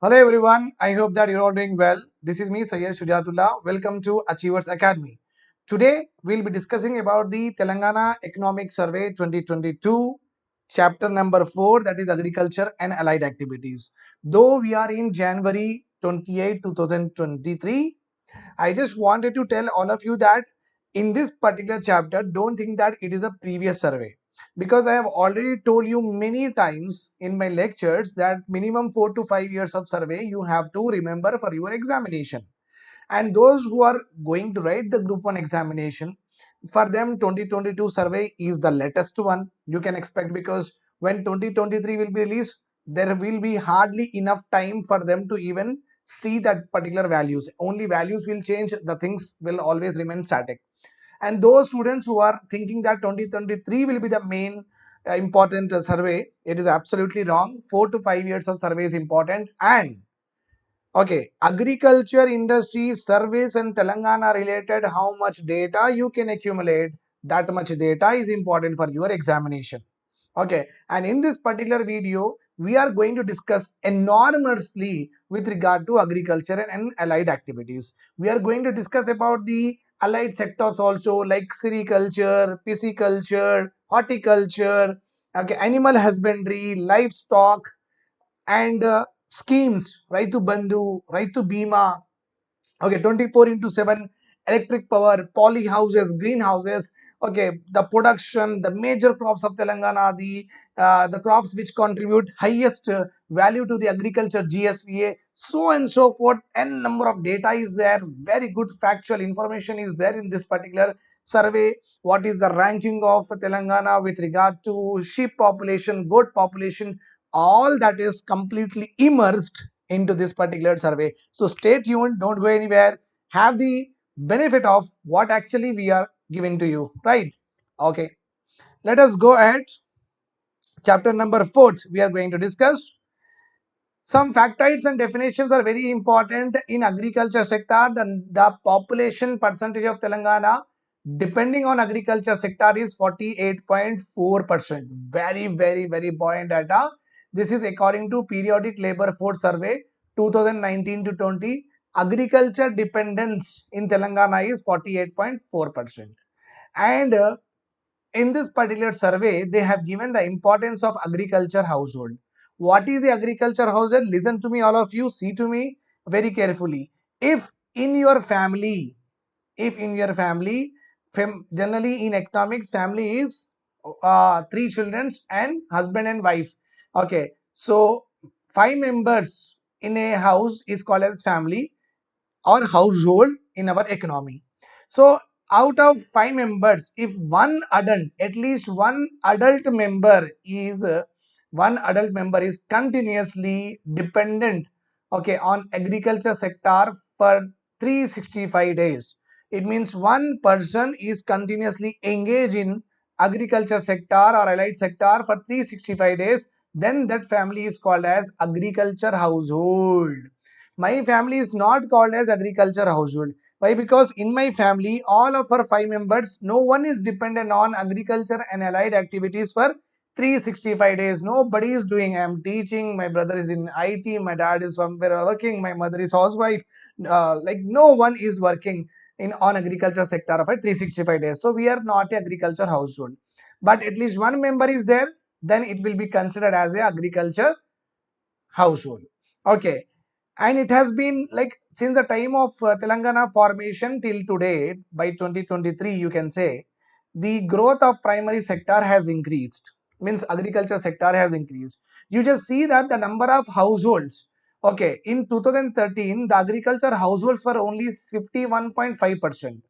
Hello everyone, I hope that you're all doing well. This is me Sayyid Shujatullah. Welcome to Achievers Academy. Today we'll be discussing about the Telangana Economic Survey 2022 chapter number 4 that is agriculture and allied activities. Though we are in January 28 2023, I just wanted to tell all of you that in this particular chapter don't think that it is a previous survey because I have already told you many times in my lectures that minimum 4 to 5 years of survey you have to remember for your examination. And those who are going to write the group 1 examination for them 2022 survey is the latest one. You can expect because when 2023 will be released there will be hardly enough time for them to even see that particular values. Only values will change the things will always remain static and those students who are thinking that 2023 will be the main uh, important uh, survey it is absolutely wrong. 4 to 5 years of survey is important. And okay agriculture industry surveys and telangana related how much data you can accumulate. That much data is important for your examination. Okay and in this particular video we are going to discuss enormously with regard to agriculture and allied activities. We are going to discuss about the allied sectors also like sericulture pisciculture horticulture okay animal husbandry livestock and uh, schemes Raitu Bandhu, Raitu Bima, okay 24 into 7 electric power, poly houses, greenhouses, okay the production, the major crops of Telangana, the uh, the crops which contribute highest value to the agriculture GSVA, so and so forth, n number of data is there, very good factual information is there in this particular survey. What is the ranking of Telangana with regard to sheep population, goat population, all that is completely immersed into this particular survey. So stay tuned, don't go anywhere, have the benefit of what actually we are giving to you, right? Okay, let us go ahead. Chapter number 4 we are going to discuss. Some factoids and definitions are very important in agriculture sector. The, the population percentage of Telangana depending on agriculture sector is 48.4%. Very, very, very buoyant data this is according to periodic labor force survey 2019 to 20. Agriculture dependence in Telangana is 48.4%. And uh, in this particular survey, they have given the importance of agriculture household. What is the agriculture household? Listen to me, all of you. See to me very carefully. If in your family, if in your family, fam generally in economics, family is uh, three children and husband and wife okay so five members in a house is called as family or household in our economy so out of five members if one adult at least one adult member is one adult member is continuously dependent okay on agriculture sector for 365 days. It means one person is continuously engaged in agriculture sector or allied sector for 365 days. Then that family is called as agriculture household. My family is not called as agriculture household. Why? Because in my family all of our five members no one is dependent on agriculture and allied activities for 365 days nobody is doing i am teaching my brother is in it my dad is somewhere working my mother is housewife uh, like no one is working in on agriculture sector of 365 days. So we are not agriculture household. But at least one member is there then it will be considered as a agriculture household. Okay. And it has been like since the time of uh, telangana formation till today by 2023 you can say the growth of primary sector has increased means agriculture sector has increased you just see that the number of households okay in 2013 the agriculture households were only 51.5 percent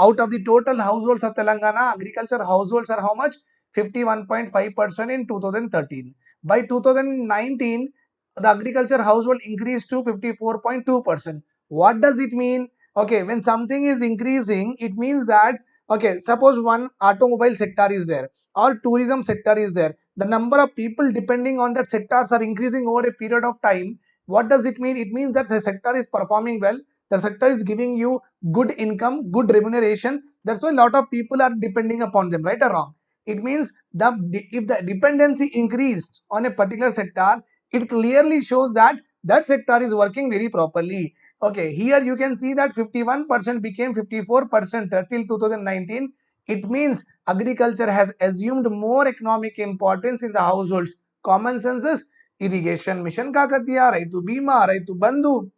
out of the total households of telangana agriculture households are how much 51.5% in 2013. By 2019, the agriculture household increased to 54.2%. What does it mean? Okay, when something is increasing, it means that, okay, suppose one automobile sector is there or tourism sector is there. The number of people depending on that sectors are increasing over a period of time. What does it mean? It means that the sector is performing well. The sector is giving you good income, good remuneration. That's why a lot of people are depending upon them, right or wrong? it means the if the dependency increased on a particular sector it clearly shows that that sector is working very properly. Okay, here you can see that 51% became 54% till 2019. It means agriculture has assumed more economic importance in the households. Common census, irrigation Mission Kakatiya, Raitu Bima, Raitu Bandhu,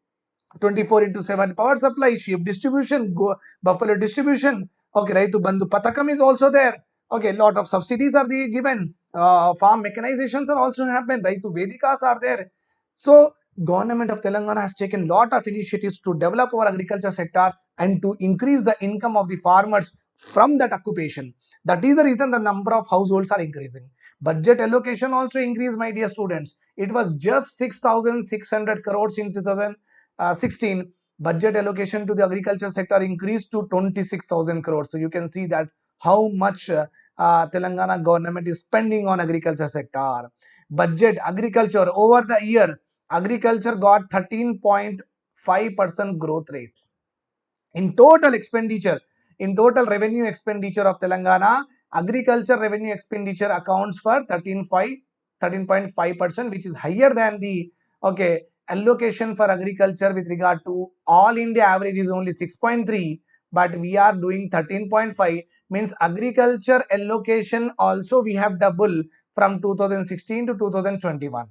24 into 7 power supply, sheep distribution, go, buffalo distribution. Okay, Raitu Bandhu Patakam is also there. Okay, lot of subsidies are given. Uh, farm mechanizations are also happened. Raitu Vedikas are there. So, government of telangana has taken lot of initiatives to develop our agriculture sector and to increase the income of the farmers from that occupation. That is the reason the number of households are increasing. Budget allocation also increased my dear students. It was just 6600 crores in 2000 uh, 16 budget allocation to the agriculture sector increased to 26000 crores. So you can see that how much uh, uh, telangana government is spending on agriculture sector. Budget agriculture over the year agriculture got 13.5 percent growth rate. In total expenditure in total revenue expenditure of telangana agriculture revenue expenditure accounts for 13.5 13.5 percent which is higher than the okay allocation for agriculture with regard to all India average is only 6.3 but we are doing 13.5 means agriculture allocation also we have double from 2016 to 2021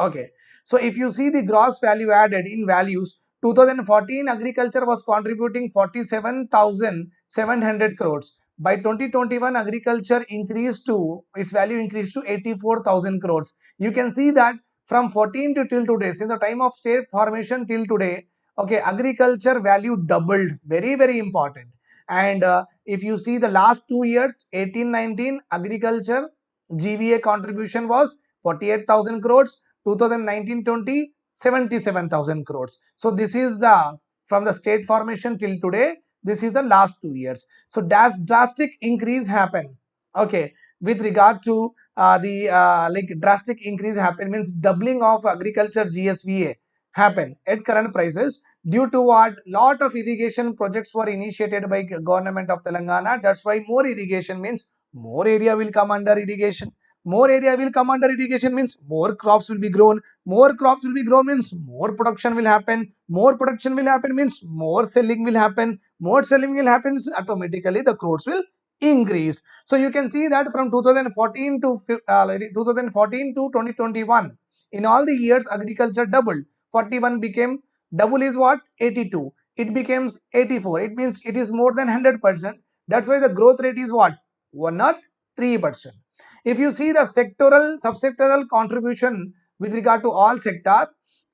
okay. So if you see the gross value added in values 2014 agriculture was contributing 47700 crores. By 2021 agriculture increased to its value increased to 84000 crores. You can see that from 14 to till today since the time of state formation till today okay agriculture value doubled. Very very important. And uh, if you see the last two years 18 19 agriculture gva contribution was 48000 crores 2019 20 77000 crores. So this is the from the state formation till today this is the last two years. So that's drastic increase happened okay with regard to uh, the uh, like drastic increase happen means doubling of agriculture GSVA happen at current prices due to what? Lot of irrigation projects were initiated by government of Telangana. That's why more irrigation means more area will come under irrigation more area will come under irrigation means more crops will be grown more crops will be grown means more production will happen more production will happen means more selling will happen more selling will happen automatically the crops will increase. So you can see that from 2014 to uh, 2014 to 2021, in all the years agriculture doubled. 41 became double is what 82. It becomes 84. It means it is more than 100 percent. That's why the growth rate is what one not three percent. If you see the sectoral subsectoral contribution with regard to all sector,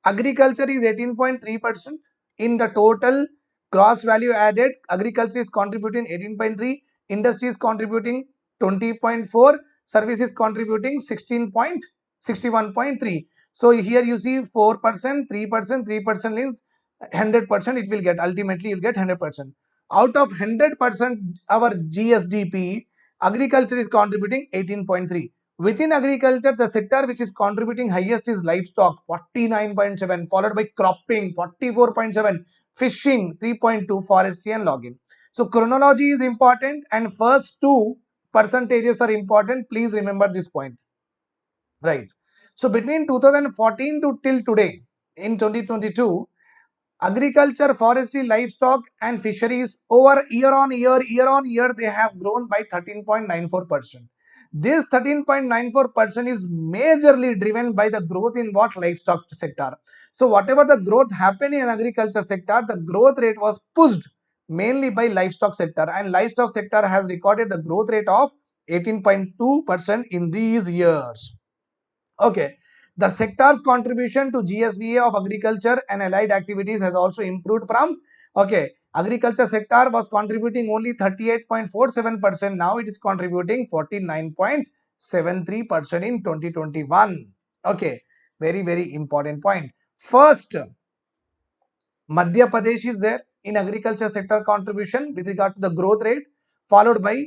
agriculture is 18.3 percent in the total gross value added. Agriculture is contributing 18.3 industry is contributing 20.4 services contributing 16.61.3 so here you see 4 percent 3 percent 3 percent is 100 percent it will get ultimately you'll get 100 percent out of 100 percent our gsdp agriculture is contributing 18.3 within agriculture the sector which is contributing highest is livestock 49.7 followed by cropping 44.7 fishing 3.2 forestry and logging so chronology is important and first two percentages are important. Please remember this point. Right. So between 2014 to till today in 2022, agriculture, forestry, livestock and fisheries over year on year, year on year, they have grown by 13.94%. This 13.94% is majorly driven by the growth in what livestock sector. So whatever the growth happened in agriculture sector, the growth rate was pushed mainly by livestock sector and livestock sector has recorded the growth rate of 18.2% in these years. Okay, the sector's contribution to GSVA of agriculture and allied activities has also improved from, okay, agriculture sector was contributing only 38.47%, now it is contributing 49.73% in 2021. Okay, very, very important point. First, Madhya Pradesh is there in agriculture sector contribution with regard to the growth rate followed by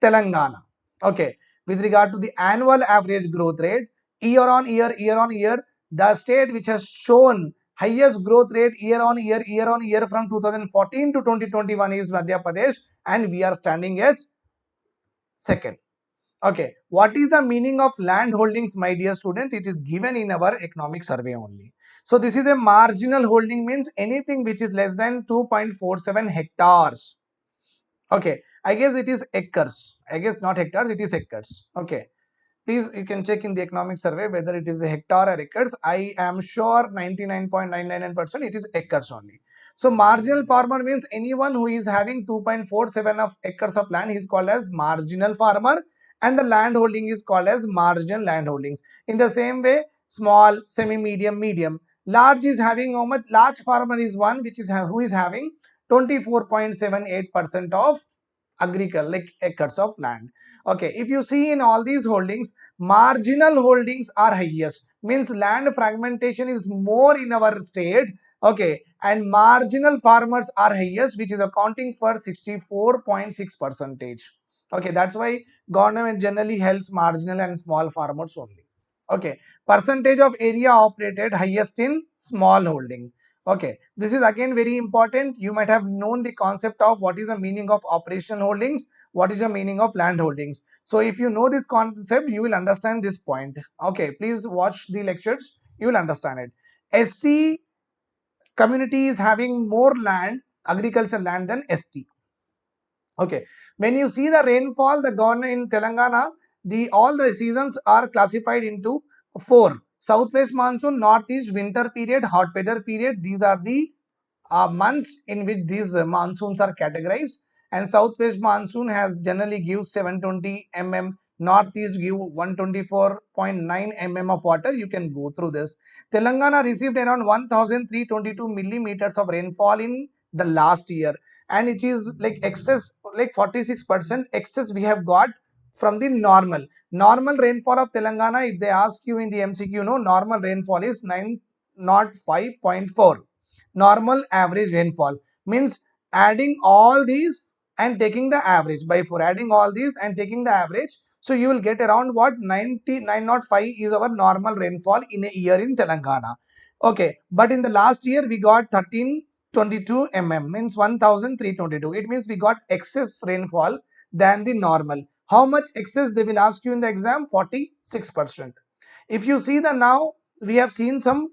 Telangana. Okay, with regard to the annual average growth rate year on year, year on year, the state which has shown highest growth rate year on year, year on year from 2014 to 2021 is Madhya Pradesh and we are standing as second. Okay, what is the meaning of land holdings, my dear student? It is given in our economic survey only. So this is a marginal holding means anything which is less than 2.47 hectares. Okay, I guess it is acres. I guess not hectares, it is acres. Okay, please you can check in the economic survey whether it is a hectare or acres. I am sure 99.999% it is acres only. So marginal farmer means anyone who is having 2.47 of acres of land is called as marginal farmer and the land holding is called as marginal land holdings. In the same way, small, semi-medium, medium. Large is having how much? Large farmer is one which is who is having 24.78% of agriculture like acres of land. Okay, if you see in all these holdings, marginal holdings are highest. Means land fragmentation is more in our state. Okay and marginal farmers are highest which is accounting for 64.6 percentage. Okay that's why government generally helps marginal and small farmers only. Okay percentage of area operated highest in small holding okay this is again very important. You might have known the concept of what is the meaning of operational holdings what is the meaning of land holdings. So if you know this concept you will understand this point. Okay please watch the lectures. You will understand it. Sc community is having more land agriculture land than st Okay, when you see the rainfall, the government in Telangana, the all the seasons are classified into four: southwest monsoon, northeast winter period, hot weather period. These are the uh, months in which these uh, monsoons are categorized. And southwest monsoon has generally gives 720 mm, northeast give 124.9 mm of water. You can go through this. Telangana received around 1322 millimeters of rainfall in the last year and it is like excess like 46 percent excess we have got from the normal. Normal rainfall of telangana if they ask you in the mcq no normal rainfall is 9 not 5.4 normal average rainfall means adding all these and taking the average. By for adding all these and taking the average so you will get around what? 99.5 is our normal rainfall in a year in telangana. Okay but in the last year we got 13 22 mm means 1322 it means we got excess rainfall than the normal how much excess they will ask you in the exam 46 percent if you see the now we have seen some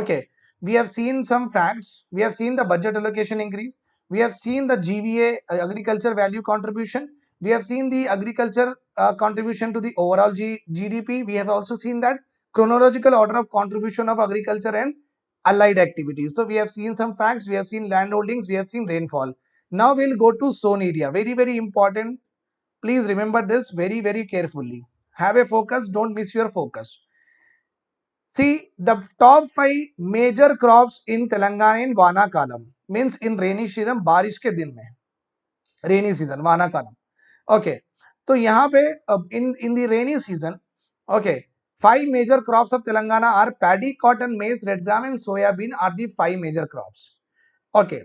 okay we have seen some facts we have seen the budget allocation increase we have seen the gva uh, agriculture value contribution we have seen the agriculture uh, contribution to the overall G gdp we have also seen that chronological order of contribution of agriculture and allied activities. So we have seen some facts, we have seen land holdings, we have seen rainfall. Now we'll go to sown area. Very, very important. Please remember this very, very carefully. Have a focus, don't miss your focus. See the top 5 major crops in Telangana in Vana kalam means in rainy season barish बारिश के दिन में rainy season वाना कालम okay तो यहाँ in in the rainy season okay five major crops of telangana are paddy cotton maize red gram and soya bean are the five major crops okay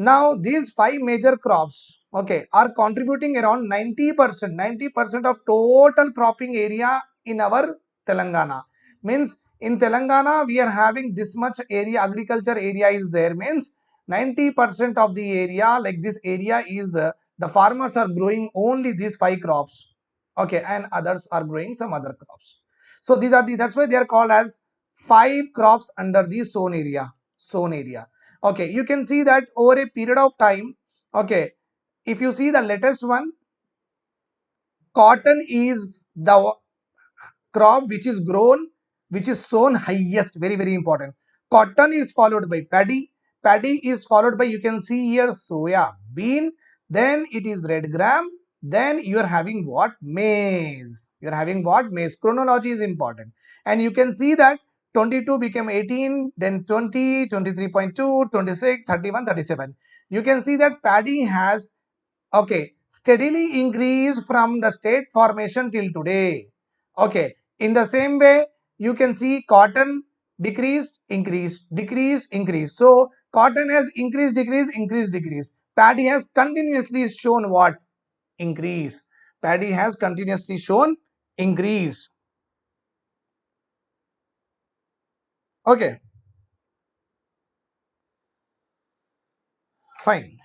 Now these five major crops okay are contributing around 90%, 90% of total cropping area in our Telangana. Means in Telangana we are having this much area agriculture area is there means 90% of the area like this area is uh, the farmers are growing only these five crops okay and others are growing some other crops so these are the that's why they are called as five crops under the sown area. Sown area. Okay, you can see that over a period of time. Okay, if you see the latest one, cotton is the crop which is grown, which is sown highest. Very very important. Cotton is followed by paddy. Paddy is followed by you can see here soya bean. Then it is red gram then you are having what maize you are having what maize chronology is important and you can see that 22 became 18 then 20 23.2 26 31 37 you can see that paddy has okay steadily increased from the state formation till today. Okay in the same way you can see cotton decreased increased decreased increased. So cotton has increased decreased increased decreased. Paddy has continuously shown what? Increase. Paddy has continuously shown increase. Okay. Fine.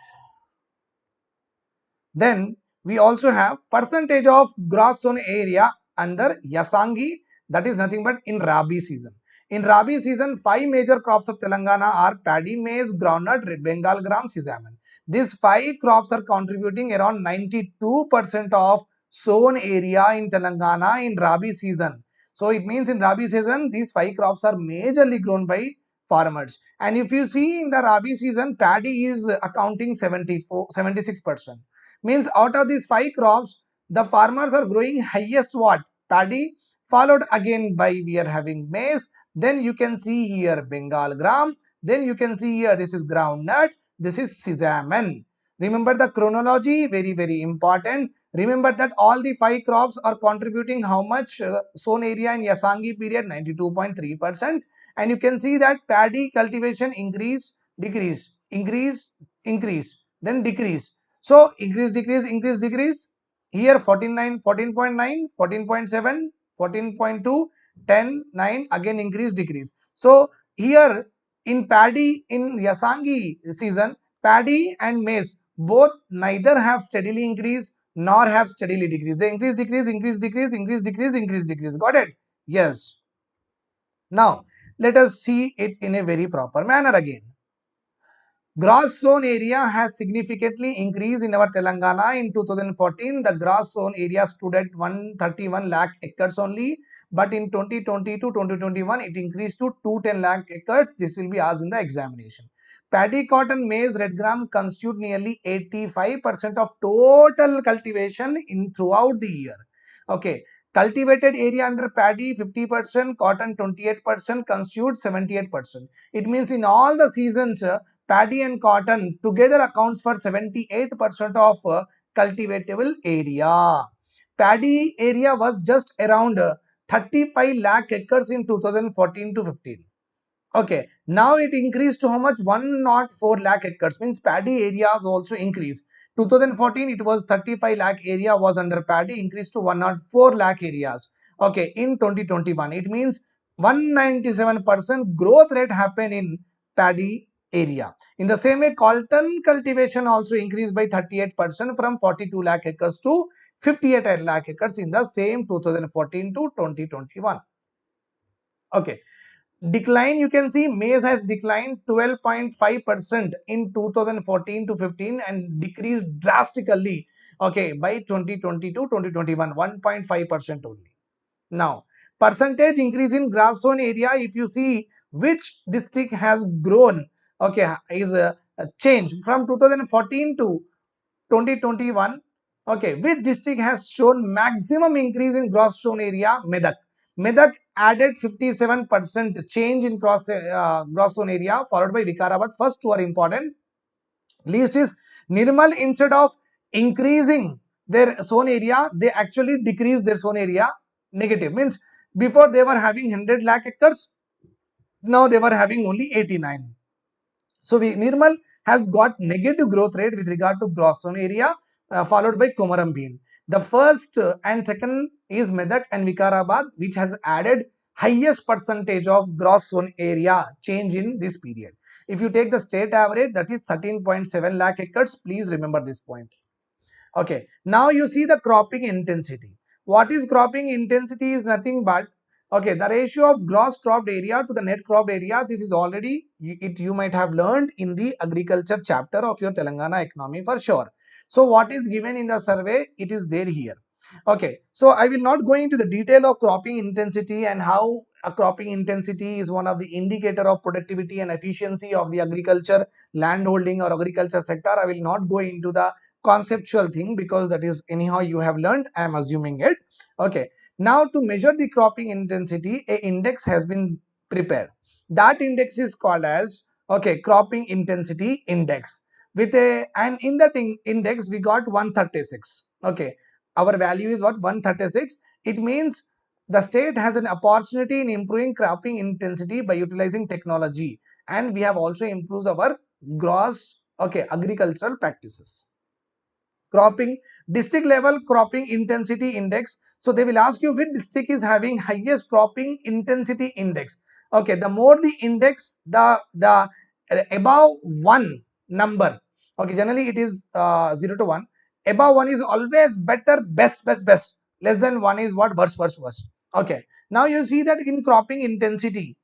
Then we also have percentage of gross sown area under Yasangi that is nothing but in Rabi season. In Rabi season, five major crops of Telangana are paddy, maize, groundnut, red Bengal gram, sesame. These five crops are contributing around 92% of sown area in Telangana in Rabi season. So it means in Rabi season, these five crops are majorly grown by farmers. And if you see in the Rabi season, paddy is accounting 74, 76%. Means out of these five crops, the farmers are growing highest what? Paddy, followed again by we are having maize. Then you can see here Bengal gram. Then you can see here this is groundnut. This is sesame. Remember the chronology, very, very important. Remember that all the five crops are contributing how much uh, sown area in Yasangi period, 92.3%. And you can see that paddy cultivation increase, decrease, increase, increase, then decrease. So increase, decrease, increase, decrease. Here 14.9, 14.9, 14.7, 14.2, 10, 9, again increase, decrease. So here in paddy in Yasangi season, paddy and maize both neither have steadily increased nor have steadily decreased. They increase, decrease, increase, decrease, increase, decrease, increase, decrease. Got it? Yes. Now, let us see it in a very proper manner again. Gross sown area has significantly increased in our Telangana. In 2014, the gross sown area stood at 131 lakh acres only. But in 2020 to 2021, it increased to 210 lakh acres. This will be asked in the examination. Paddy, cotton, maize, red gram constitute nearly 85% of total cultivation in throughout the year. Okay, cultivated area under paddy 50%, cotton 28%, constitute 78%. It means in all the seasons, uh, paddy and cotton together accounts for 78% of uh, cultivatable area. Paddy area was just around uh, 35 lakh acres in 2014 to 15 Okay, now it increased to how much? 104 lakh acres means paddy areas also increased. 2014 it was 35 lakh area was under paddy increased to 104 lakh areas. Okay, in 2021 it means 197% growth rate happened in paddy area. In the same way, cotton cultivation also increased by 38% from 42 lakh acres to 58 lakh acres in the same 2014 to 2021. Okay, decline you can see maize has declined 12.5% in 2014 to 15 and decreased drastically okay by 2022 2021 1.5% only. Now percentage increase in gross sown area if you see which district has grown okay is a, a change from 2014 to 2021 okay which district has shown maximum increase in gross sown area medak Medak added 57% change in cross, uh, gross sown area followed by Vikarabad. First two are important. Least is Nirmal instead of increasing their sown area, they actually decrease their sown area negative. Means before they were having 100 lakh acres, now they were having only 89. So we, Nirmal has got negative growth rate with regard to gross sown area uh, followed by Komaram Bhim. The first uh, and second is Medak and Vikarabad which has added highest percentage of gross sown area change in this period. If you take the state average that is 13.7 lakh acres, please remember this point. Okay, now you see the cropping intensity. What is cropping intensity is nothing but okay the ratio of gross cropped area to the net cropped area this is already it you might have learned in the agriculture chapter of your Telangana economy for sure so what is given in the survey, it is there here. Okay, so I will not go into the detail of cropping intensity and how a cropping intensity is one of the indicator of productivity and efficiency of the agriculture, land holding or agriculture sector. I will not go into the conceptual thing because that is anyhow you have learned, I am assuming it. Okay, now to measure the cropping intensity, a index has been prepared. That index is called as, okay, cropping intensity index with a and in that in index we got 136 okay. Our value is what? 136 it means the state has an opportunity in improving cropping intensity by utilizing technology. And we have also improved our gross okay agricultural practices. Cropping district level cropping intensity index. So they will ask you which district is having highest cropping intensity index. Okay. The more the index the the uh, above one number okay generally it is uh, 0 to 1 above 1 is always better best best best. Less than 1 is what? Worse worse worse okay. Now you see that in cropping intensity.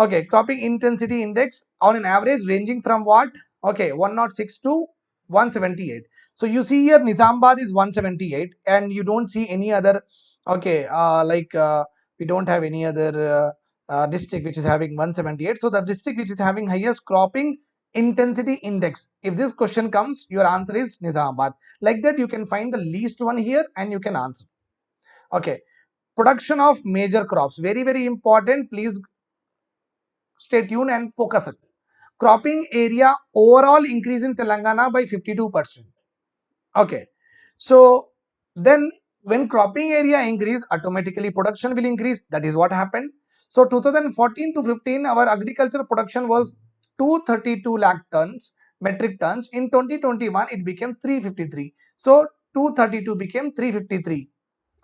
Okay cropping intensity index on an average ranging from what? Okay 106 to 178 so you see here nizamabad is 178 and you don't see any other okay uh, like uh, we don't have any other uh, uh, district which is having 178 so the district which is having highest cropping intensity index if this question comes your answer is nizamabad like that you can find the least one here and you can answer okay production of major crops very very important please stay tuned and focus it. Cropping area overall increase in Telangana by 52%. Okay. So then when cropping area increase, automatically production will increase. That is what happened. So 2014 to 15, our agriculture production was 232 lakh tons, metric tons. In 2021, it became 353. So 232 became 353.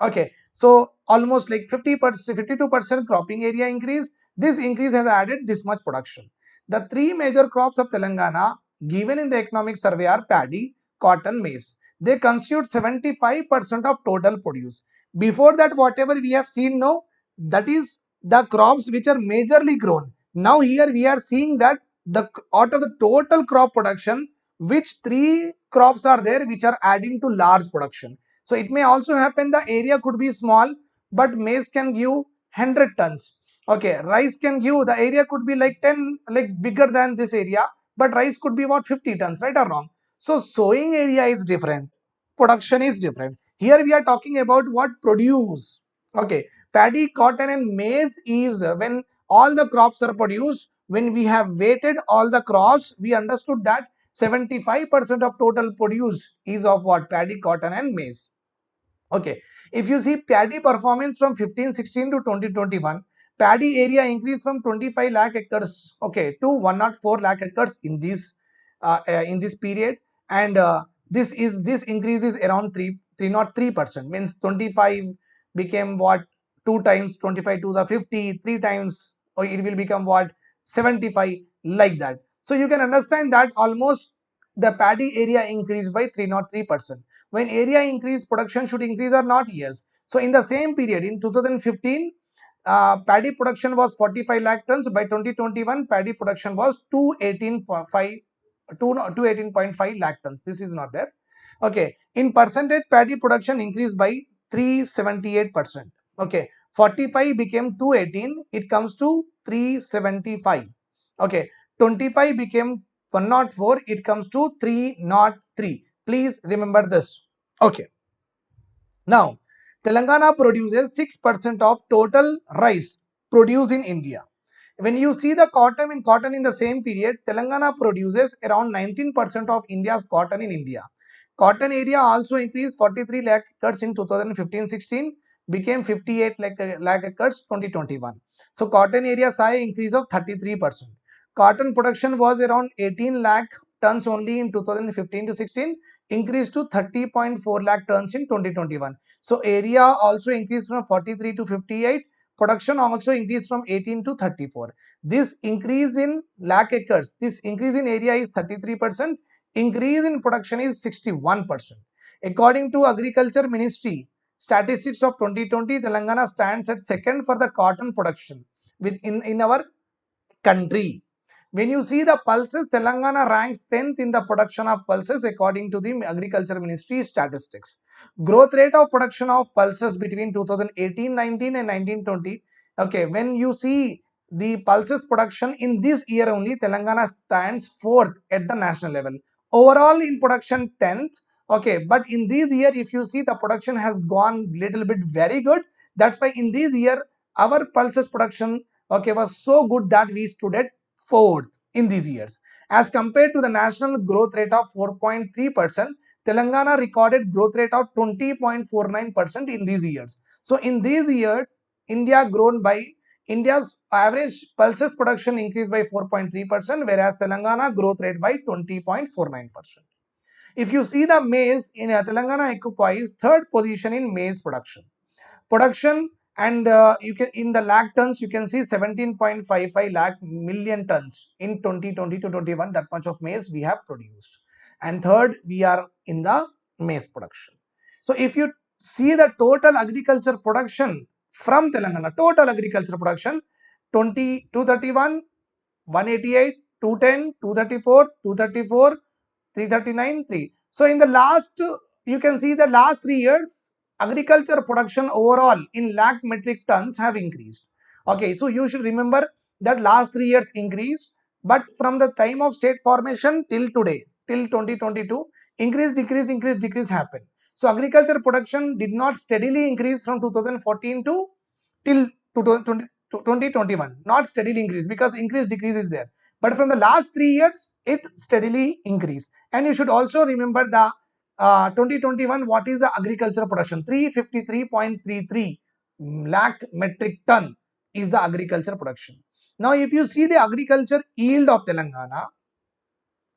Okay. So almost like 50 percent, 52 percent cropping area increase. This increase has added this much production. The three major crops of Telangana given in the economic survey are paddy, cotton, maize. They constitute 75% of total produce. Before that, whatever we have seen now, that is the crops which are majorly grown. Now here we are seeing that the out of the total crop production, which three crops are there which are adding to large production. So it may also happen the area could be small, but maize can give 100 tons. Okay, rice can give the area could be like 10 like bigger than this area, but rice could be about 50 tons, right or wrong? So sowing area is different, production is different. Here we are talking about what produce. Okay, paddy, cotton, and maize is when all the crops are produced. When we have weighted all the crops, we understood that 75% of total produce is of what? Paddy, cotton, and maize. Okay, if you see paddy performance from 1516 to 2021, paddy area increased from 25 lakh acres okay to 104 lakh acres in this uh, uh, in this period. And uh, this is this increase is around 3 303 percent. Means 25 became what? Two times 25 to the 50 three times or it will become what 75 like that. So you can understand that almost the paddy area increased by 303 percent. When area increase production should increase or not? Yes. So in the same period in 2015 uh, paddy production was 45 lakh tons. By 2021 paddy production was 218.5 218.5 lakh tons. This is not there. Okay. In percentage paddy production increased by 378 percent. Okay. 45 became 218 it comes to 375 okay 25 became 104 it comes to 303 Please remember this. Okay. Now, Telangana produces 6% of total rice produced in India. When you see the cotton in cotton in the same period, Telangana produces around 19% of India's cotton in India. Cotton area also increased 43 lakh acres in 2015-16, became 58 lakh, lakh acres 2021. So cotton area saw increase of 33%. Cotton production was around 18 lakh tons only in 2015 to 16 increased to 30.4 lakh tons in 2021 so area also increased from 43 to 58 production also increased from 18 to 34 this increase in lakh acres this increase in area is 33 percent increase in production is 61 percent according to agriculture ministry statistics of 2020 telangana stands at second for the cotton production within in our country when you see the pulses, Telangana ranks 10th in the production of pulses according to the Agriculture Ministry statistics. Growth rate of production of pulses between 2018-19 and 1920. Okay, when you see the pulses production in this year only, Telangana stands 4th at the national level. Overall in production 10th. Okay, but in this year, if you see the production has gone little bit very good. That's why in this year, our pulses production okay was so good that we stood at fourth in these years. As compared to the national growth rate of 4.3%, Telangana recorded growth rate of 20.49% in these years. So in these years, India grown by India's average pulses production increased by 4.3% whereas Telangana growth rate by 20.49%. If you see the maize in Telangana occupies third position in maize production. Production and uh, you can in the lakh tons you can see 17.55 lakh million tons in 2020 to 21 that much of maize we have produced and third we are in the maize production. So if you see the total agriculture production from Telangana, total agriculture production 20, 231, 188, 210, 234, 234, 339, 3. So in the last, you can see the last three years, agriculture production overall in lakh metric tons have increased. Okay, so you should remember that last three years increased, but from the time of state formation till today, till 2022, increase, decrease, increase, decrease happened. So agriculture production did not steadily increase from 2014 to till 2020, 2021, not steadily increase because increase, decrease is there. But from the last three years, it steadily increased. And you should also remember the uh, 2021, what is the agriculture production? 353.33 lakh metric ton is the agriculture production. Now, if you see the agriculture yield of Telangana,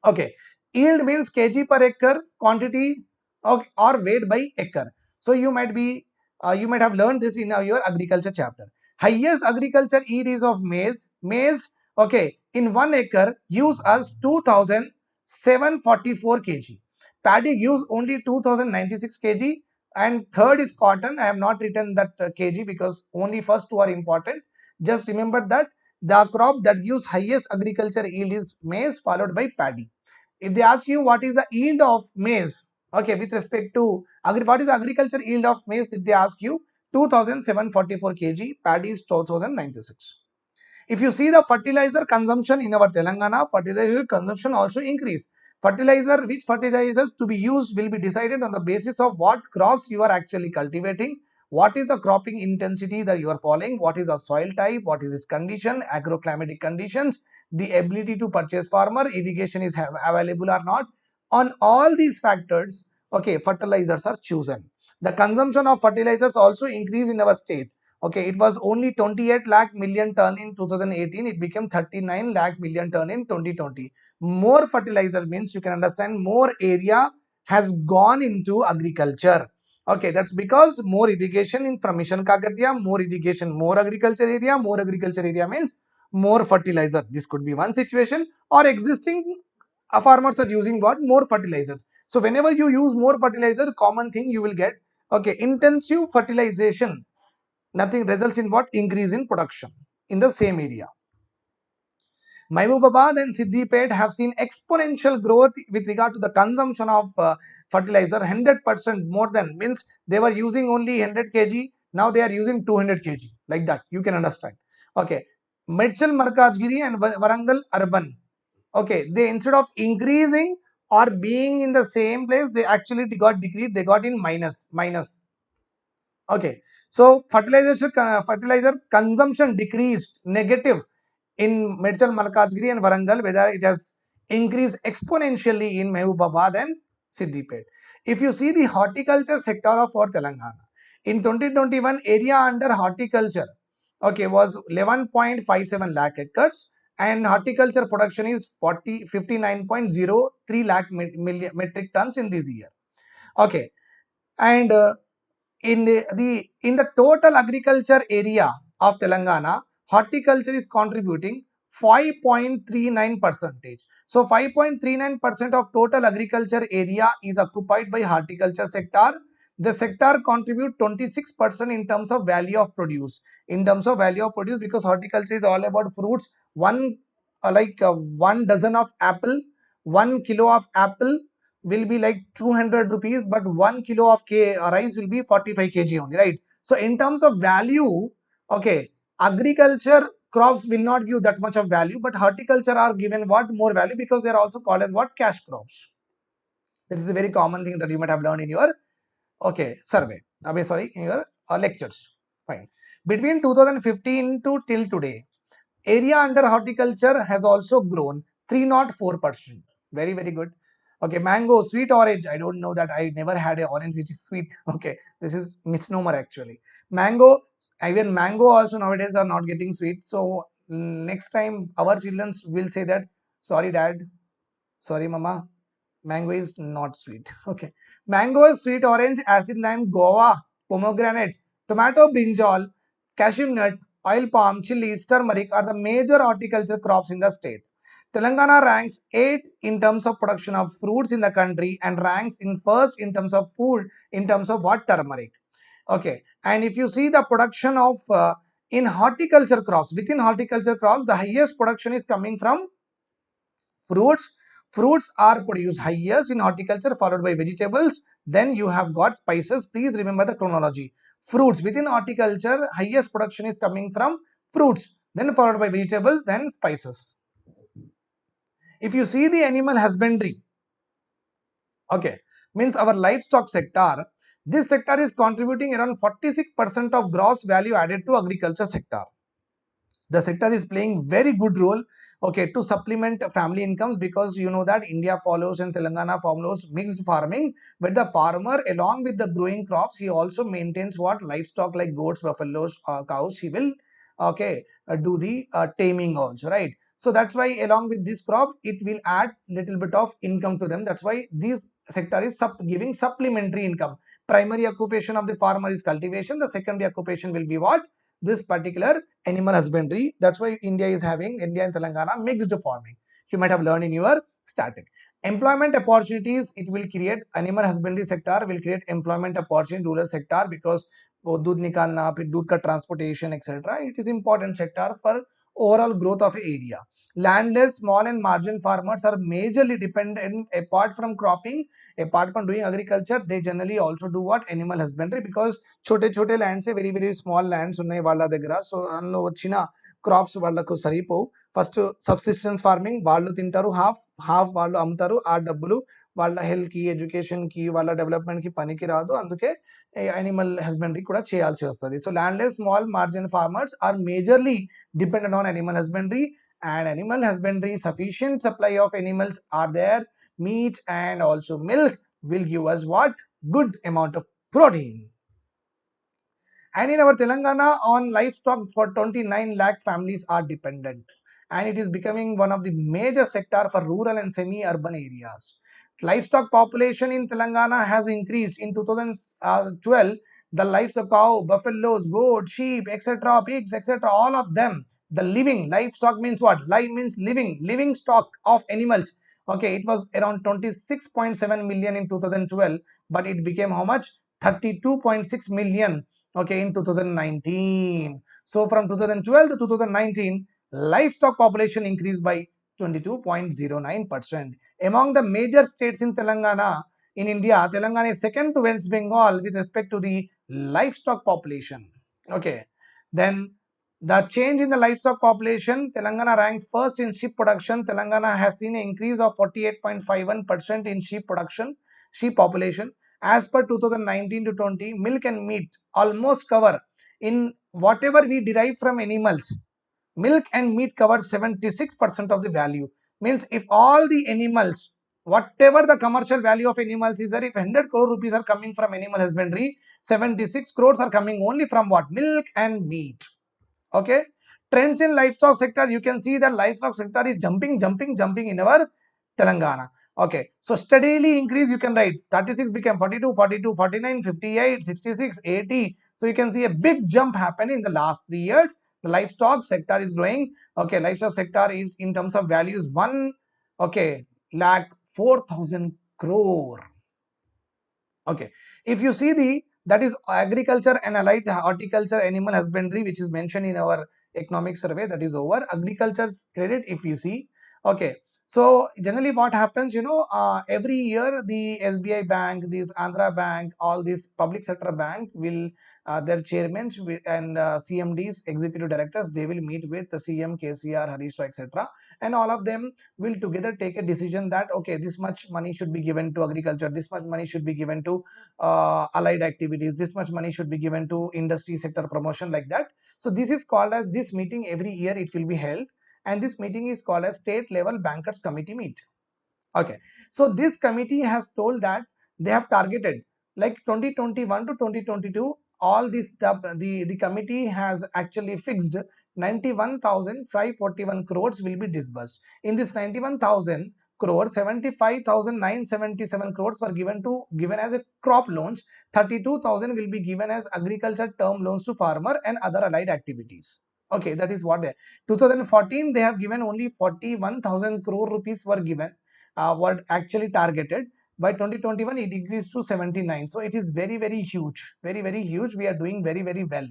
okay, yield means kg per acre quantity okay, or weight by acre. So, you might be, uh, you might have learned this in your agriculture chapter. Highest agriculture yield is of maize. Maize, okay, in 1 acre gives us 2744 kg. Paddy gives only 2096 kg and third is cotton. I have not written that uh, kg because only first two are important. Just remember that the crop that gives highest agriculture yield is maize followed by paddy. If they ask you what is the yield of maize, okay, with respect to what is the agriculture yield of maize, if they ask you 2744 kg, paddy is 2096. If you see the fertilizer consumption in our Telangana, fertilizer consumption also increase. Fertilizer, which fertilizers to be used will be decided on the basis of what crops you are actually cultivating what is the cropping intensity that you are following, what is the soil type, what is its condition, agroclimatic conditions, the ability to purchase farmer, irrigation is available or not. On all these factors, okay, fertilizers are chosen. The consumption of fertilizers also increase in our state. Okay, it was only 28 lakh million ton in 2018. It became 39 lakh million ton in 2020. More fertilizer means you can understand more area has gone into agriculture Okay, that's because more irrigation in from Mission Kakatiya, more irrigation, more agriculture area, more agriculture area means more fertilizer. This could be one situation or existing uh, farmers are using what? More fertilizers. So whenever you use more fertilizer, common thing you will get, okay, intensive fertilization, nothing results in what? Increase in production in the same area. Mahbubabad and Siddipet have seen exponential growth with regard to the consumption of uh, fertilizer 100% more than means they were using only 100 kg now they are using 200 kg like that you can understand okay Medchal Malkajgiri and Warangal urban okay they instead of increasing or being in the same place they actually got decreased they got in minus minus okay so fertilizer fertilizer consumption decreased negative in Medchal, Malkajgiri and Warangal, whether it has increased exponentially in Mahbubabad and Siddipet. If you see the horticulture sector of our Telangana, in 2021 area under horticulture okay was 11.57 lakh acres and horticulture production is 40 59.03 lakh metric tons in this year okay and uh, in the, the in the total agriculture area of telangana horticulture is contributing 5.39 percentage. So 5.39 percent of total agriculture area is occupied by horticulture sector. The sector contribute 26 percent in terms of value of produce. In terms of value of produce because horticulture is all about fruits. One uh, like uh, one dozen of apple, one kilo of apple will be like 200 rupees but 1 kilo of K, uh, rice will be 45 kg only right? So in terms of value okay agriculture crops will not give that much of value but horticulture are given what? More value because they are also called as what? Cash crops. This is a very common thing that you might have learned in your okay survey. I mean sorry in your uh, lectures. Fine. Between 2015 to till today area under horticulture has also grown 304 percent. Very very good okay mango sweet orange. I don't know that. I never had a orange which is sweet. Okay this is misnomer actually. Mango even mango also nowadays are not getting sweet. So next time our children will say that sorry dad. Sorry mama. Mango is not sweet. Okay. Mango is sweet orange acid lime guava pomegranate tomato brinjal cashew nut oil palm chilies turmeric are the major horticulture crops in the state Telangana ranks 8 in terms of production of fruits in the country and ranks in first in terms of food in terms of what turmeric. Okay, and if you see the production of uh, in horticulture crops, within horticulture crops, the highest production is coming from fruits. Fruits are produced highest in horticulture followed by vegetables. Then you have got spices. Please remember the chronology. Fruits within horticulture, highest production is coming from fruits. Then followed by vegetables, then spices. If you see the animal husbandry, okay, means our livestock sector, this sector is contributing around 46% of gross value added to agriculture sector. The sector is playing very good role okay to supplement family incomes because you know that india follows and telangana follows mixed farming but the farmer along with the growing crops he also maintains what livestock like goats buffaloes uh, cows he will okay uh, do the uh, taming also right so that's why along with this crop, it will add little bit of income to them. That's why this sector is sup giving supplementary income. Primary occupation of the farmer is cultivation. The secondary occupation will be what? This particular animal husbandry. That's why India is having, India and Telangana mixed farming. You might have learned in your static. Employment opportunities, it will create, animal husbandry sector will create employment opportunity rural sector because वो दूध निकालना फिर दूध का transportation etcetera it is important sector for overall growth of area. Landless, small and marginal farmers are majorly dependent apart from cropping, apart from doing agriculture, they generally also do what? Animal husbandry because chote chote lands very very small lands ఉన్నాయి వాళ్ళ దగ్గర so అందులో వచ్చిన crops వాళ్ళకు సరిపోవు first subsistence farming వాళ్ళు తింటారు half half వాళ్ళు అమ్ముతారు ఆ డబ్బులు వాళ్ళ హెల్త్కి ఎడ్యుకేషన్కి వాళ్ళ డెవలప్మెంట్కి పనికి రాదు అందుకే యానిమల్ హస్బెండరీ కూడా చేయాల్సి వస్తుంది so landless small marginal farmers are majorly dependent on animal husbandry and animal husbandry sufficient supply of animals are there. Meat and also milk will give us what? Good amount of protein. And in our telangana on livestock for 29 lakh families are dependent. And it is becoming one of the major sector for rural and semi urban areas. Livestock population in telangana has increased in 2012 uh, the livestock cow, buffaloes, goat, sheep, etc., pigs, etc., all of them. The living livestock means what? Live means living, living stock of animals. Okay, it was around 26.7 million in 2012, but it became how much? 32.6 million. Okay, in 2019. So from 2012 to 2019, livestock population increased by 22.09%. Among the major states in Telangana, in India, Telangana is second to West Bengal with respect to the livestock population. Hmm. Okay. Then the change in the livestock population, Telangana ranks first in sheep production. Telangana has seen an increase of 48.51% in sheep production, sheep population. As per 2019 to 20, milk and meat almost cover in whatever we derive from animals milk and meat cover 76% of the value. Means if all the animals, whatever the commercial value of animals is there, if 100 crore rupees are coming from animal husbandry, 76 crores are coming only from what? Milk and meat. Okay. Trends in livestock sector, you can see that livestock sector is jumping, jumping, jumping in our Telangana. Okay, so steadily increase you can write 36 became 42, 42, 49, 58, 66, 80. So you can see a big jump happen in the last three years the livestock sector is growing okay livestock sector is in terms of values 1 okay lakh 4000 crore. Okay. If you see the that is agriculture and allied horticulture animal husbandry which is mentioned in our economic survey that is over. Agriculture's credit if you see. Okay so generally what happens, you know, uh, every year the SBI bank, this Andhra bank, all these public sector bank will, uh, their chairmen and uh, CMDs, executive directors, they will meet with the CM, KCR, Harish, etc. And all of them will together take a decision that, okay, this much money should be given to agriculture, this much money should be given to uh, allied activities, this much money should be given to industry sector promotion like that. So this is called as this meeting every year it will be held and this meeting is called as state level bankers committee meet okay so this committee has told that they have targeted like 2021 to 2022 all this the, the, the committee has actually fixed 91,541 crores will be disbursed. In this 91,000 crores, 75,977 crores were given to given as a crop loans. 32,000 will be given as agriculture term loans to farmer and other allied activities okay that is what they 2014 they have given only 41000 crore rupees were given uh, were actually targeted by 2021 it increased to 79 so it is very very huge very very huge we are doing very very well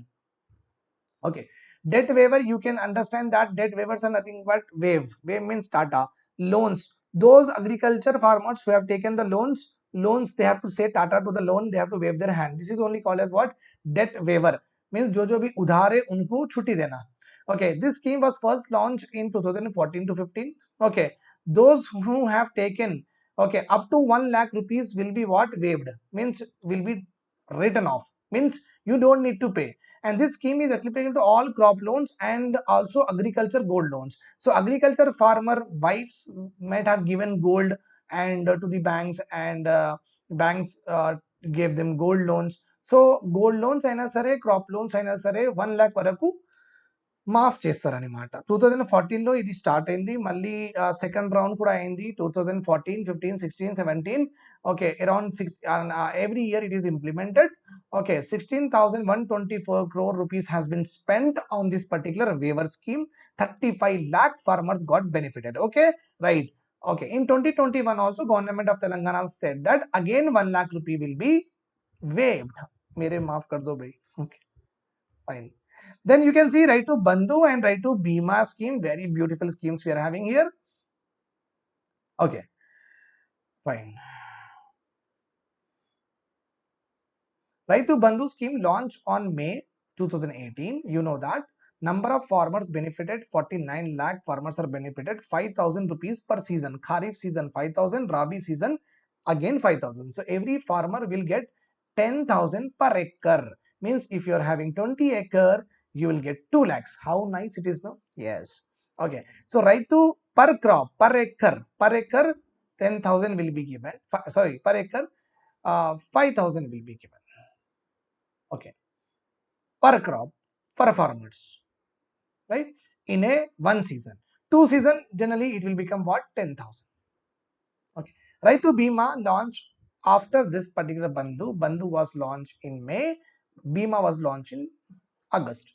okay debt waiver you can understand that debt waivers are nothing but wave wave means tata loans those agriculture farmers who have taken the loans loans they have to say tata to the loan they have to wave their hand this is only called as what debt waiver means जो जो भी उधार है उनको छुट्टी देना okay this scheme was first launched in 2014 to 15 okay those who have taken okay up to 1 lakh rupees will be what waived means will be written off means you don't need to pay and this scheme is applicable to all crop loans and also agriculture gold loans so agriculture farmer wives might have given gold and uh, to the banks and uh, banks uh, gave them gold loans so gold loans అయినా సరే crop loans అయినా సరే one lakh వరకు మాఫ్ చేస్తారనమాట two thousand ఫార్టీన్లో ఇది start అయింది. మళ్ళీ సెకండ్ రౌండ్ కూడా అయింది. Two thousand fourteen fifteen sixteen seventeen okay around six every year it is implemented okay sixteen thousand one twenty four crore rupees has been spend on this particular waiver scheme thirty five lakh farmers got benefited okay right okay in twenty twenty one also government of Telangana set that again one lakh rupee will be waived మీరే మాఫ్ కర్దో by okay fine then you can see right to bandhu and right to bima scheme very beautiful schemes we are having here okay fine Raitu Bandhu scheme launched on May 2018. You know that. Number of farmers benefited 49 lakh farmers are benefited 5000 rupees per season. Kharif season 5000, Rabi season again 5000. So every farmer will get 10,000 per acre. Means if you are having 20 acre, you will get 2 lakhs. How nice it is now? Yes. Okay. So Raitu per crop, per acre, per acre 10,000 will be given. Sorry, per acre uh, 5,000 will be given. Okay. Per crop for farmers. Right? In a one season. Two season generally it will become what? 10000 okay. Raitu bima launched after this particular bandhu. Bandhu was launched in may. Bima was launched in august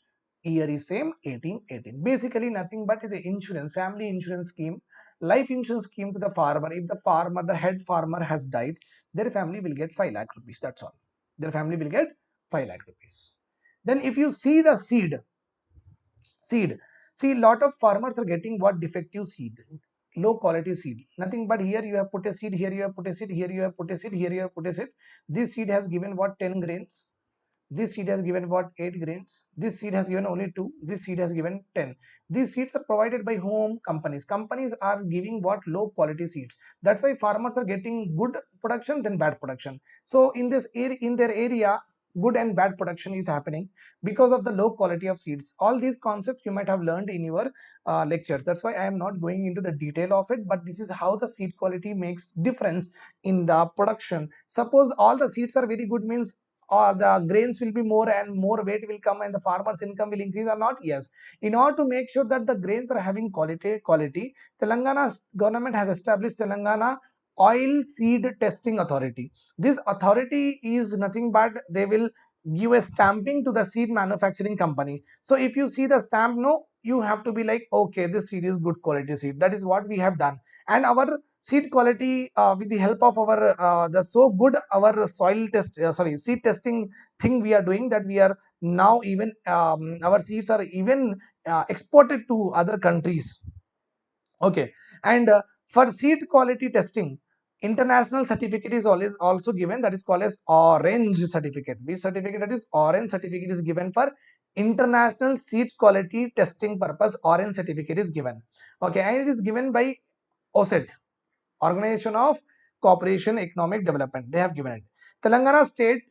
year is same 18 18 basically nothing but the insurance family insurance scheme life insurance scheme to the farmer if the farmer the head farmer has died their family will get 5 lakh rupees that's all their family will get 5 lakh rupees. Then if you see the seed, seed, see lot of farmers are getting what defective seed, low quality seed. Nothing but here you have put a seed, here you have put a seed, here you have put a seed, here you have put a seed. This seed has given what 10 grains. This seed has given what 8 grains. This seed has given only 2. This seed has given 10. These seeds are provided by home companies. Companies are giving what low quality seeds. That's why farmers are getting good production than bad production. So in this area, in their area, good and bad production is happening because of the low quality of seeds all these concepts you might have learned in your uh, lectures that's why i am not going into the detail of it but this is how the seed quality makes difference in the production suppose all the seeds are very good means uh, the grains will be more and more weight will come and the farmer's income will increase or not? Yes. In order to make sure that the grains are having quality quality telangana government has established telangana oil seed testing authority. This authority is nothing but they will give a stamping to the seed manufacturing company. So if you see the stamp no you have to be like okay this seed is good quality seed. That is what we have done. And our seed quality uh, with the help of our uh, the so good our soil test uh, sorry seed testing thing we are doing that we are now even um, our seeds are even uh, exported to other countries. Okay. And uh, for seed quality testing international certificate is always also given that is called as orange certificate. Which certificate that is? Orange certificate is given for international seed quality testing purpose. Orange certificate is given. Okay and it is given by OCED organization of cooperation economic development. They have given it. Telangana state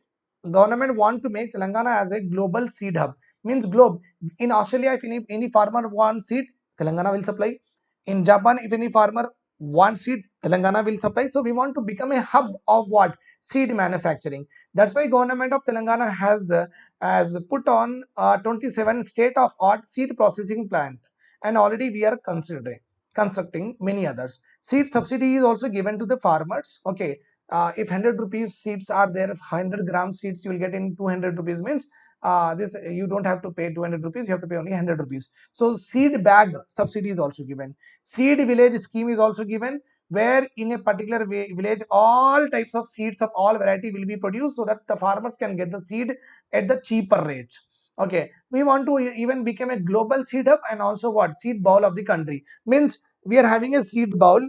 government want to make telangana as a global seed hub. Means globe. In australia if any, any farmer wants seed telangana will supply. In japan if any farmer one seed telangana will supply. So we want to become a hub of what? Seed manufacturing. That's why government of telangana has uh, has put on uh, 27 state of art seed processing plant. And already we are considering constructing many others. Seed subsidy is also given to the farmers. Okay uh, if 100 rupees seeds are there 100 gram seeds you will get in 200 rupees means uh, this you don't have to pay 200 rupees you have to pay only 100 rupees. So seed bag subsidy is also given. Seed village scheme is also given where in a particular village all types of seeds of all variety will be produced so that the farmers can get the seed at the cheaper rates okay we want to even become a global seed hub and also what? Seed bowl of the country. Means we are having a seed bowl.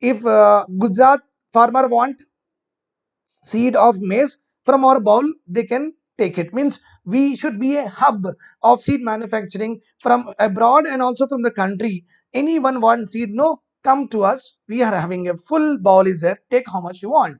If uh, gujarat farmer want seed of maize from our bowl they can take it. Means we should be a hub of seed manufacturing from abroad and also from the country. Anyone want seed no come to us. We are having a full bowl is there. Take how much you want.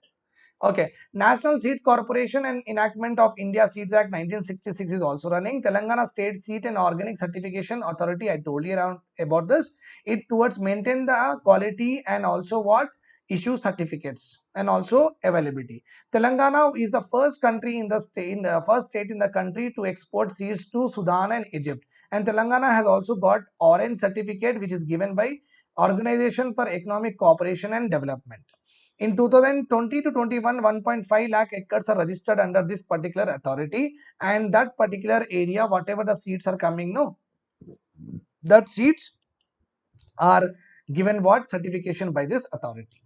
Okay, National Seed Corporation and enactment of India Seeds Act 1966 is also running. Telangana State Seed and Organic Certification Authority, I told you around about this. It towards maintain the quality and also what issue certificates and also availability. Telangana is the first country in the state, in the first state in the country to export seeds to Sudan and Egypt. And Telangana has also got orange certificate which is given by Organization for Economic Cooperation and Development. In 2020 to 21, 1.5 lakh acres are registered under this particular authority and that particular area, whatever the seeds are coming, no, that seeds are given what certification by this authority.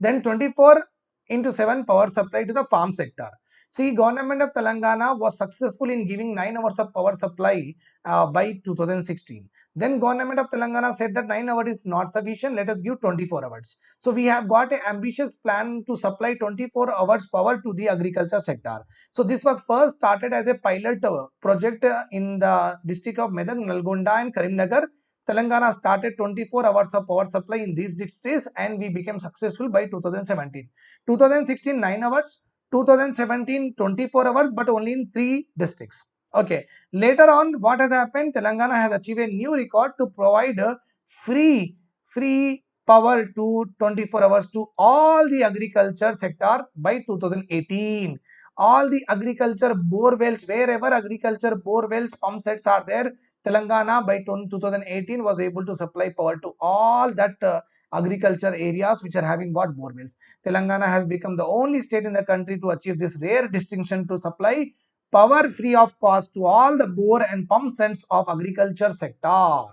Then 24 into 7 power supply to the farm sector. See, government of Telangana was successful in giving 9 hours of power supply uh, by 2016. Then government of Telangana said that 9 hours is not sufficient, let us give 24 hours. So we have got an ambitious plan to supply 24 hours power to the agriculture sector. So this was first started as a pilot uh, project uh, in the district of Medak, Nalgonda and Karimnagar. Telangana started 24 hours of power supply in these districts and we became successful by 2017. 2016 9 hours, 2017 24 hours but only in 3 districts. Okay. Later on, what has happened? Telangana has achieved a new record to provide free, free power to 24 hours to all the agriculture sector by 2018. All the agriculture bore wells, wherever agriculture bore wells, pump sets are there, Telangana by 2018 was able to supply power to all that uh, agriculture areas which are having what bore wells. Telangana has become the only state in the country to achieve this rare distinction to supply power free of cost to all the bore and pump sets of agriculture sector.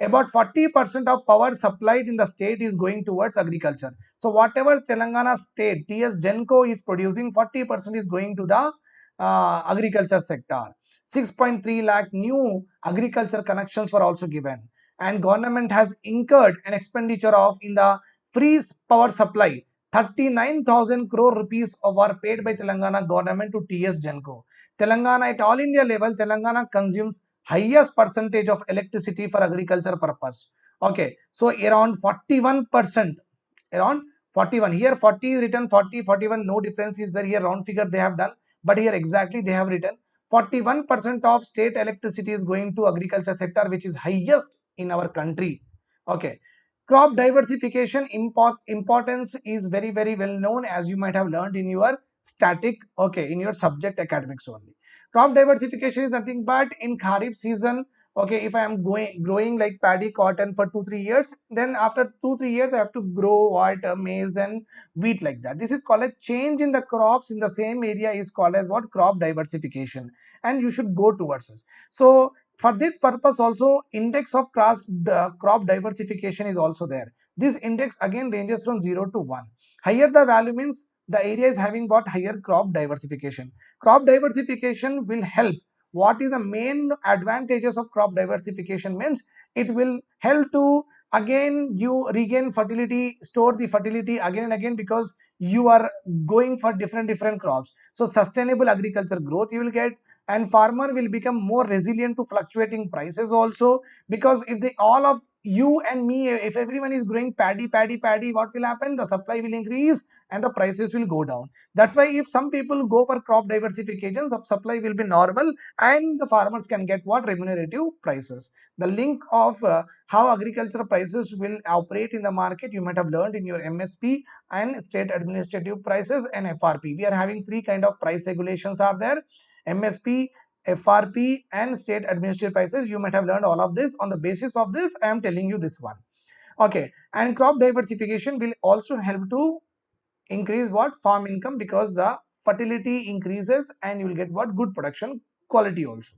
About 40% of power supplied in the state is going towards agriculture. So whatever Telangana state TS Genco is producing 40% is going to the uh, agriculture sector. 6.3 lakh new agriculture connections were also given and government has incurred an expenditure of in the free power supply 39,000 crore rupees were paid by Telangana government to TS Genco. Telangana at all India level, Telangana consumes highest percentage of electricity for agriculture purpose. Okay, so around 41%, around 41. Here 40 is written 40, 41, no difference is there. Here round figure they have done, but here exactly they have written 41% of state electricity is going to agriculture sector, which is highest in our country. Okay, crop diversification import, importance is very very well known as you might have learned in your static okay in your subject academics only crop diversification is nothing but in kharif season okay if i am going growing like paddy cotton for two three years then after two three years i have to grow what uh, maize and wheat like that this is called a change in the crops in the same area is called as what crop diversification and you should go towards us so for this purpose also index of cross crop diversification is also there. This index again ranges from 0 to 1. Higher the value means the area is having what higher crop diversification. Crop diversification will help. What is the main advantages of crop diversification means? It will help to again you regain fertility, store the fertility again and again because you are going for different different crops. So sustainable agriculture growth you will get and farmer will become more resilient to fluctuating prices also because if they all of you and me if everyone is growing paddy paddy paddy what will happen? The supply will increase and the prices will go down that's why if some people go for crop diversification supply will be normal and the farmers can get what remunerative prices the link of uh, how agricultural prices will operate in the market you might have learned in your msp and state administrative prices and frp we are having three kind of price regulations are there MSP, FRP and state administrative prices. You might have learned all of this. On the basis of this, I am telling you this one. Okay, and crop diversification will also help to increase what? Farm income because the fertility increases and you will get what? Good production quality also.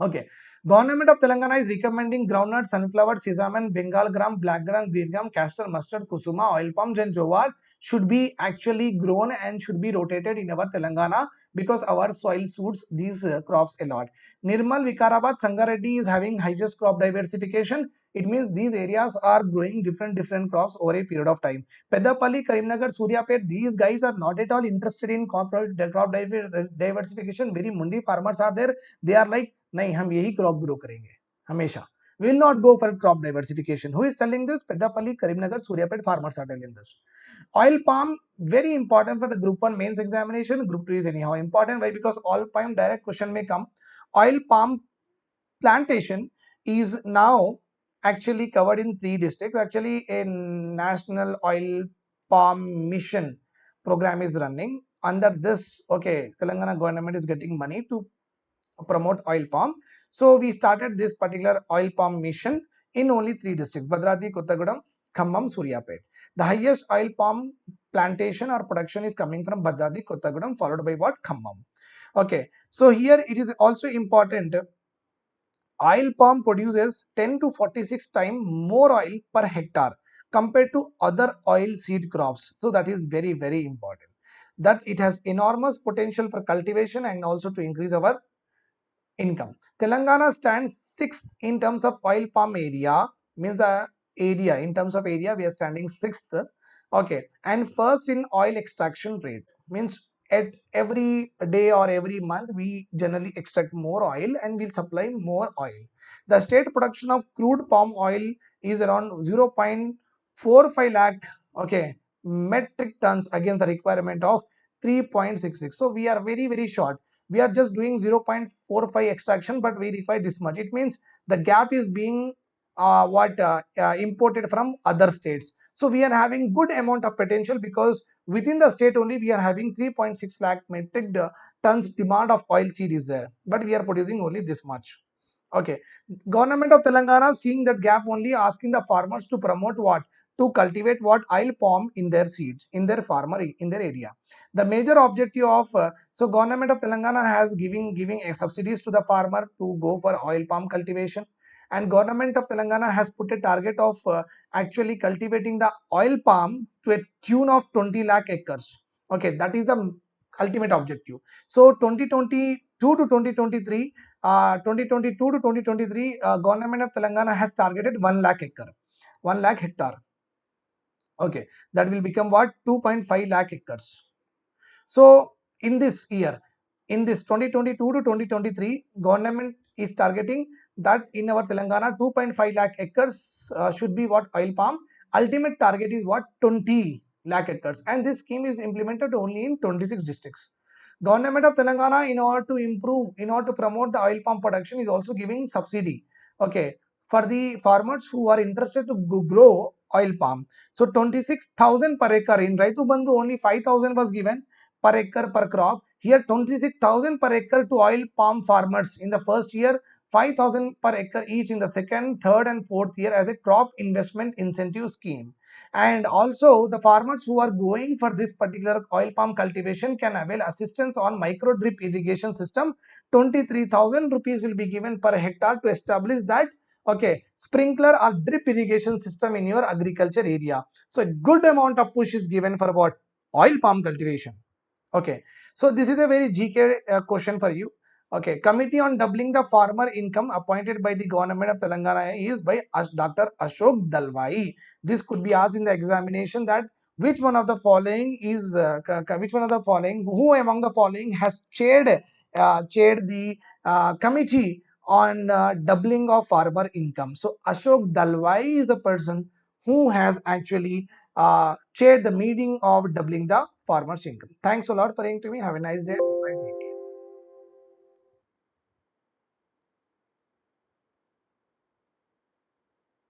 Okay. Government of telangana is recommending groundnut sunflower sesame bengal gram black gram green gram castor mustard kusuma oil palm and jowar should be actually grown and should be rotated in our telangana because our soil suits these uh, crops a lot. Nirmal vikarabad sangareddy is having highest crop diversification it means these areas are growing different different crops over a period of time. Peddapalli karimnagar suryapet these guys are not at all interested in crop, crop diversification. Very mundi farmers are there. They are like nahi hum yahi crop grow karenge hamesha. Will not go for crop diversification. Who is telling this? Peddapalli karimnagar suryapet farmers are telling this. Oil palm very important for the group 1 mains examination. Group 2 is anyhow important. Why? Because oil palm direct question may come. Oil palm plantation is now actually covered in three districts. Actually, a national oil palm mission program is running. Under this, okay, Telangana government is getting money to promote oil palm. So we started this particular oil palm mission in only three districts, Bhadradri, Kothagudem, Khammam, Suryapet. The highest oil palm plantation or production is coming from Bhadradri, Kothagudem, followed by what? Khammam. Okay, so here it is also important oil palm produces 10 to 46 times more oil per hectare compared to other oil seed crops. So that is very, very important. That it has enormous potential for cultivation and also to increase our income. Telangana stands sixth in terms of oil palm area, means the area, in terms of area, we are standing sixth. Okay, and first in oil extraction rate, means at every day or every month, we generally extract more oil and we'll supply more oil. The state production of crude palm oil is around 0.45 lakh, okay, metric tons against the requirement of 3.66. So we are very, very short we are just doing 0.45 extraction but we require this much it means the gap is being uh, what uh, uh, imported from other states. So we are having good amount of potential because within the state only we are having 3.6 lakh metric tons demand of oil seed is there. But we are producing only this much. Okay. Government of telangana seeing that gap only asking the farmers to promote what? To cultivate what? Oil palm in their seeds in their farmer in their area. The major objective of uh, so government of telangana has giving giving a subsidies to the farmer to go for oil palm cultivation and government of telangana has put a target of uh, actually cultivating the oil palm to a tune of 20 lakh acres. Okay that is the ultimate objective. So 2022 to 2023 uh, 2022 to 2023 uh, government of telangana has targeted 1 lakh acre 1 lakh hectare. Okay that will become what? 2.5 lakh acres. So in this year in this 2022 to 2023 government is targeting that in our telangana 2.5 lakh acres uh, should be what oil palm ultimate target is what 20 lakh acres and this scheme is implemented only in 26 districts government of telangana in order to improve in order to promote the oil palm production is also giving subsidy okay for the farmers who are interested to grow oil palm. So 26,000 per acre. In Raitu Bandhu only 5,000 was given per acre per crop. Here 26,000 per acre to oil palm farmers in the first year, 5,000 per acre each in the second, third and fourth year as a crop investment incentive scheme. And also the farmers who are going for this particular oil palm cultivation can avail assistance on micro drip irrigation system. 23,000 rupees will be given per hectare to establish that okay sprinkler or drip irrigation system in your agriculture area so a good amount of push is given for what oil palm cultivation okay so this is a very gk uh, question for you okay committee on doubling the farmer income appointed by the government of telangana is by dr ashok dalwai this could be asked in the examination that which one of the following is uh, which one of the following who among the following has chaired uh, chaired the uh, committee on uh, doubling of farmer income. So Ashok Dalwai is the person who has actually uh, chaired the meeting of doubling the farmer's income. Thanks a lot for hearing to me. Have a nice day. Bye.